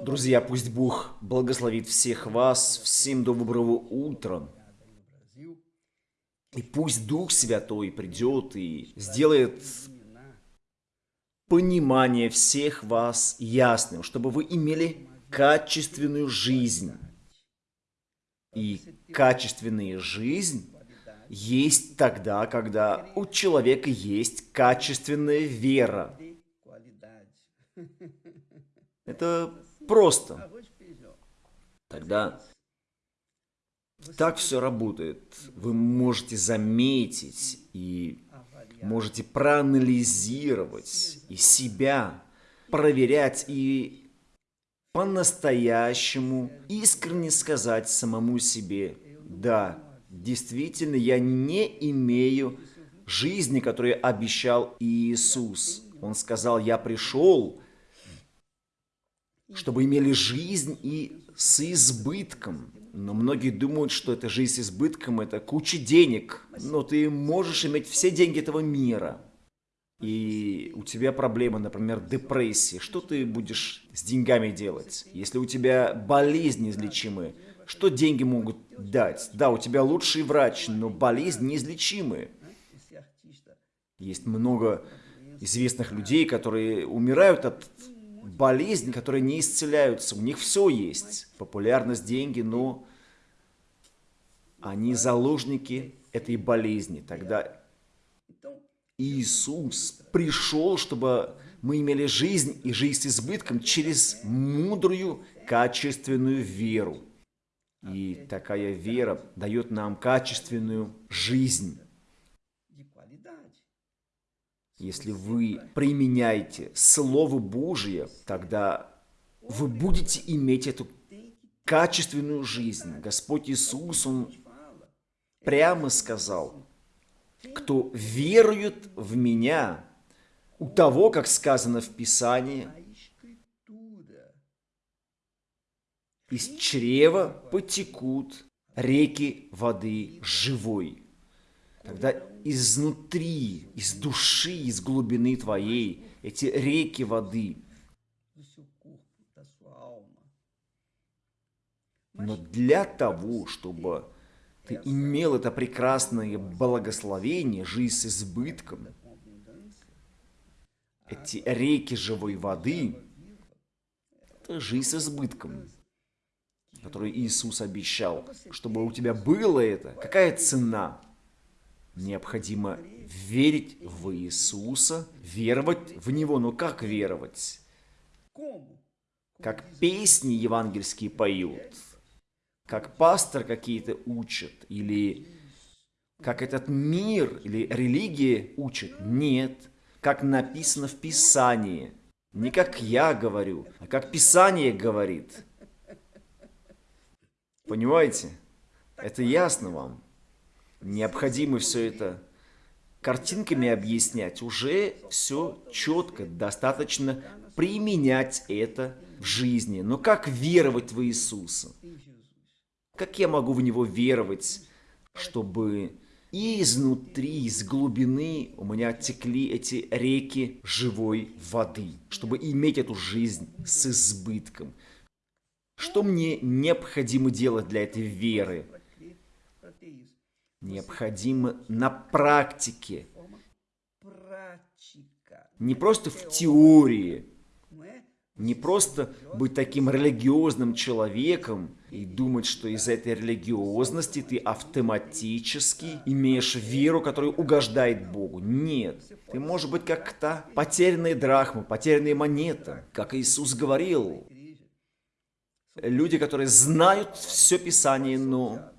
Друзья, пусть Бог благословит всех вас. Всем доброго утра. И пусть Дух Святой придет и сделает понимание всех вас ясным, чтобы вы имели качественную жизнь. И качественная жизнь есть тогда, когда у человека есть качественная вера. Это просто. Тогда так все работает. Вы можете заметить и можете проанализировать и себя, проверять и по-настоящему искренне сказать самому себе, да, действительно, я не имею жизни, которую обещал Иисус. Он сказал, я пришел, чтобы имели жизнь и с избытком. Но многие думают, что эта жизнь с избытком – это куча денег. Но ты можешь иметь все деньги этого мира. И у тебя проблема, например, депрессия. Что ты будешь с деньгами делать? Если у тебя болезнь неизлечимая, что деньги могут дать? Да, у тебя лучший врач, но болезнь неизлечимая. Есть много известных людей, которые умирают от болезни, которые не исцеляются. У них все есть. Популярность, деньги, но они заложники этой болезни. Тогда Иисус пришел, чтобы мы имели жизнь и жизнь с избытком через мудрую, качественную веру. И такая вера дает нам качественную жизнь. Если вы применяете Слово Божие, тогда вы будете иметь эту качественную жизнь. Господь Иисус, Он прямо сказал, кто верует в Меня, у того, как сказано в Писании, из чрева потекут реки воды живой. Тогда изнутри, из души, из глубины твоей, эти реки воды. Но для того, чтобы ты имел это прекрасное благословение, жизнь с избытком, эти реки живой воды, это жизнь с избытком, которую Иисус обещал, чтобы у тебя было это. Какая цена? Необходимо верить в Иисуса, веровать в Него. Но как веровать? Как песни евангельские поют, как пастор какие-то учат, или как этот мир или религия учат. Нет, как написано в Писании. Не как я говорю, а как Писание говорит. Понимаете? Это ясно вам? Необходимо все это картинками объяснять, уже все четко, достаточно применять это в жизни. Но как веровать в Иисуса? Как я могу в Него веровать, чтобы и изнутри, из глубины у меня текли эти реки живой воды, чтобы иметь эту жизнь с избытком? Что мне необходимо делать для этой веры? Необходимо на практике. Не просто в теории, не просто быть таким религиозным человеком и думать, что из этой религиозности ты автоматически имеешь веру, которая угождает Богу. Нет. Ты можешь быть как то потерянная драхма, потерянная монета. Как Иисус говорил, люди, которые знают все Писание, но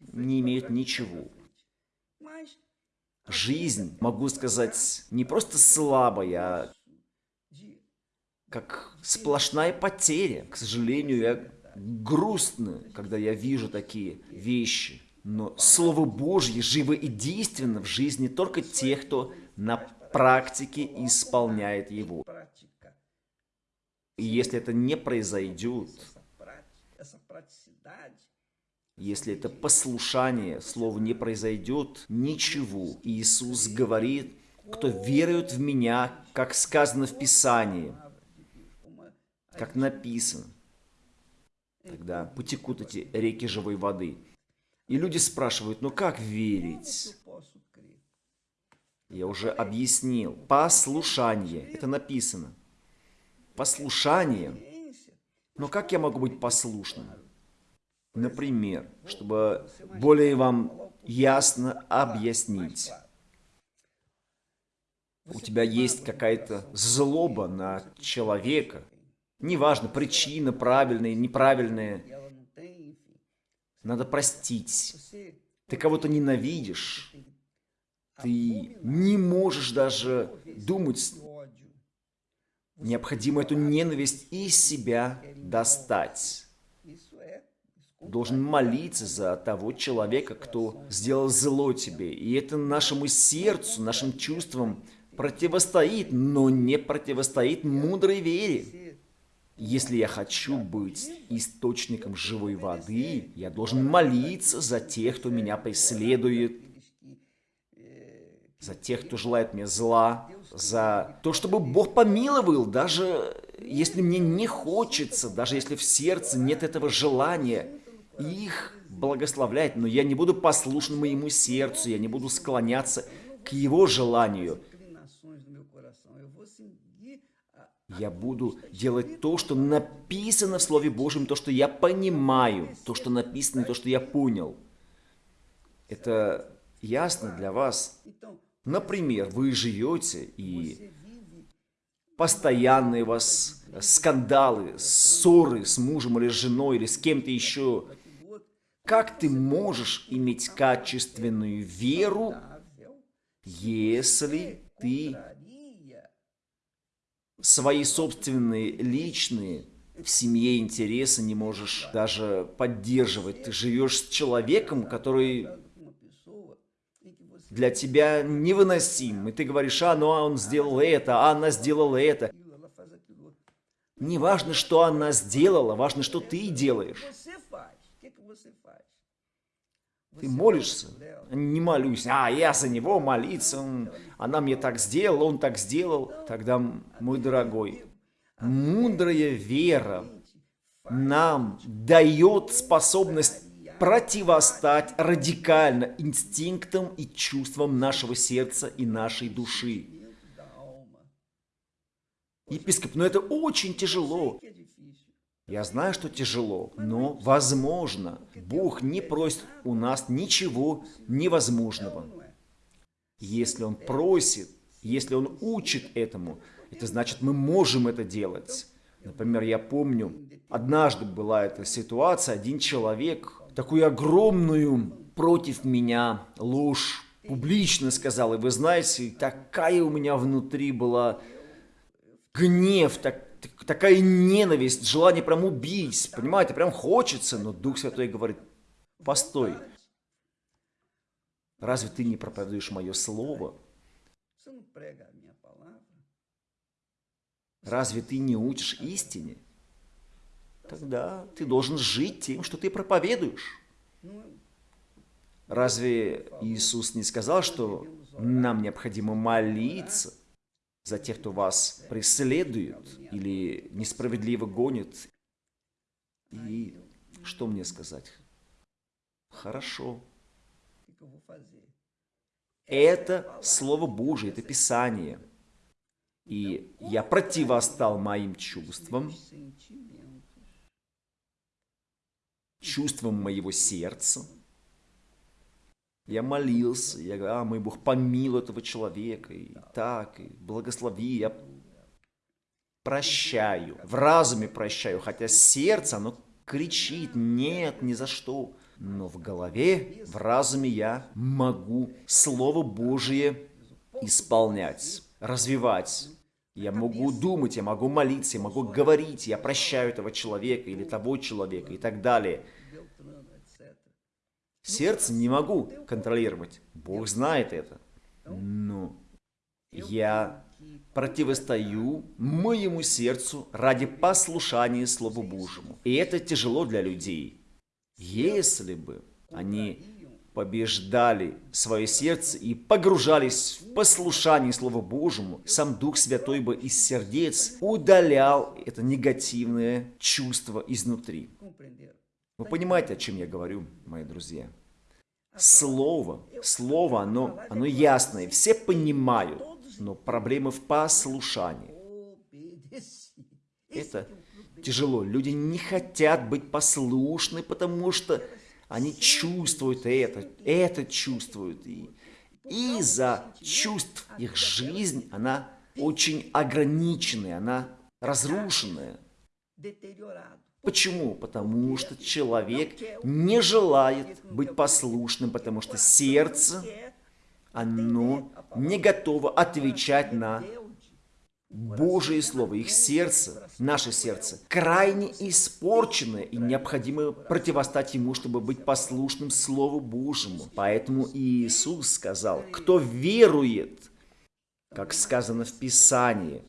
не имеют ничего. Жизнь, могу сказать, не просто слабая, а как сплошная потеря. К сожалению, я грустно, когда я вижу такие вещи. Но Слово Божье живо и действенно в жизни только тех, кто на практике исполняет его. И если это не произойдет, если это послушание, слово не произойдет, ничего. Иисус говорит, кто верует в Меня, как сказано в Писании, как написано. тогда потекут эти реки живой воды. И люди спрашивают, ну как верить? Я уже объяснил. Послушание. Это написано. Послушание. Но как я могу быть послушным? Например, чтобы более вам ясно объяснить. У тебя есть какая-то злоба на человека. Неважно, причина правильная, неправильная. Надо простить. Ты кого-то ненавидишь. Ты не можешь даже думать. Необходимо эту ненависть из себя достать. Должен молиться за того человека, кто сделал зло тебе. И это нашему сердцу, нашим чувствам противостоит, но не противостоит мудрой вере. Если я хочу быть источником живой воды, я должен молиться за тех, кто меня преследует, за тех, кто желает мне зла, за то, чтобы Бог помиловал, даже если мне не хочется, даже если в сердце нет этого желания, их благословлять, но я не буду послушным моему сердцу, я не буду склоняться к его желанию. Я буду делать то, что написано в Слове Божьем, то, что я понимаю, то, что написано, то, что я понял. Это ясно для вас? Например, вы живете и постоянные у вас скандалы, ссоры с мужем или с женой или с кем-то еще. Как ты можешь иметь качественную веру, если ты свои собственные личные в семье интересы не можешь даже поддерживать. Ты живешь с человеком, который для тебя невыносим. И ты говоришь, а, ну а он сделал это, а она сделала это. Не важно, что она сделала, важно, что ты делаешь. Ты молишься, не молюсь, а я за него молиться, он, она мне так сделала, он так сделал. Тогда, мой дорогой, мудрая вера нам дает способность противостать радикально инстинктам и чувствам нашего сердца и нашей души. Епископ, но это очень тяжело. Я знаю, что тяжело, но возможно. Бог не просит у нас ничего невозможного. Если Он просит, если Он учит этому, это значит, мы можем это делать. Например, я помню, однажды была эта ситуация, один человек такую огромную против меня ложь публично сказал. И вы знаете, такая у меня внутри была гнев, так, такая ненависть, желание прям убить. Понимаете, прям хочется, но Дух Святой говорит, постой. Разве ты не проповедуешь мое слово? Разве ты не учишь истине? Тогда ты должен жить тем, что ты проповедуешь. Разве Иисус не сказал, что нам необходимо молиться за тех, кто вас преследует или несправедливо гонит? И что мне сказать? Хорошо. Это Слово Божие, это Писание. И я противостал моим чувствам, чувствам моего сердца. Я молился, я говорю, а, мой Бог, помилуй этого человека, и так, и благослови, я прощаю, в разуме прощаю, хотя сердце, оно кричит, нет, ни за что. Но в голове, в разуме я могу Слово Божие исполнять, развивать. Я могу думать, я могу молиться, я могу говорить, я прощаю этого человека или того человека и так далее. Сердце не могу контролировать. Бог знает это. Но я противостою моему сердцу ради послушания Слову Божьему. И это тяжело для людей. Если бы они побеждали свое сердце и погружались в послушание Слова Божьему, сам Дух Святой бы из сердец удалял это негативное чувство изнутри. Вы понимаете, о чем я говорю, мои друзья? Слово, слово, оно, оно ясное, все понимают, но проблема в послушании. Это тяжело. Люди не хотят быть послушны, потому что они чувствуют это, это чувствуют. И из-за чувств их жизнь, она очень ограниченная, она разрушенная. Почему? Потому что человек не желает быть послушным, потому что сердце, оно не готово отвечать на Божие Слово, их сердце, наше сердце, крайне испорчено, и необходимо противостать ему, чтобы быть послушным Слову Божьему. Поэтому Иисус сказал, кто верует, как сказано в Писании,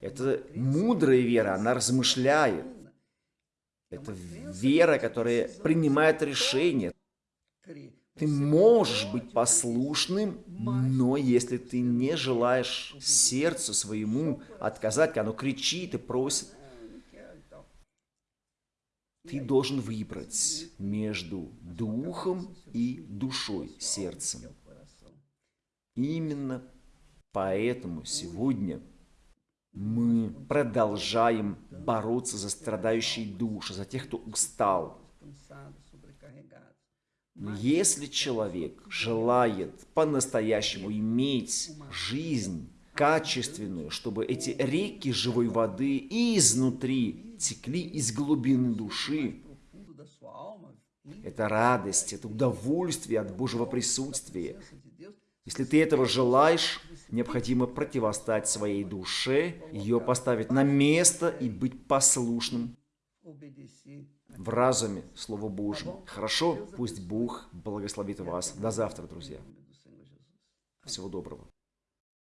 это мудрая вера, она размышляет. Это вера, которая принимает решение. Ты можешь быть послушным, но если ты не желаешь сердцу своему отказать, оно кричит и просит, ты должен выбрать между духом и душой, сердцем. Именно поэтому сегодня мы продолжаем бороться за страдающие души, за тех, кто устал, но если человек желает по-настоящему иметь жизнь качественную, чтобы эти реки живой воды изнутри текли из глубины души, это радость, это удовольствие от Божьего присутствия. Если ты этого желаешь, необходимо противостать своей душе, ее поставить на место и быть послушным в разуме Слову Божьему. Хорошо? Пусть Бог благословит вас. До завтра, друзья. Всего доброго.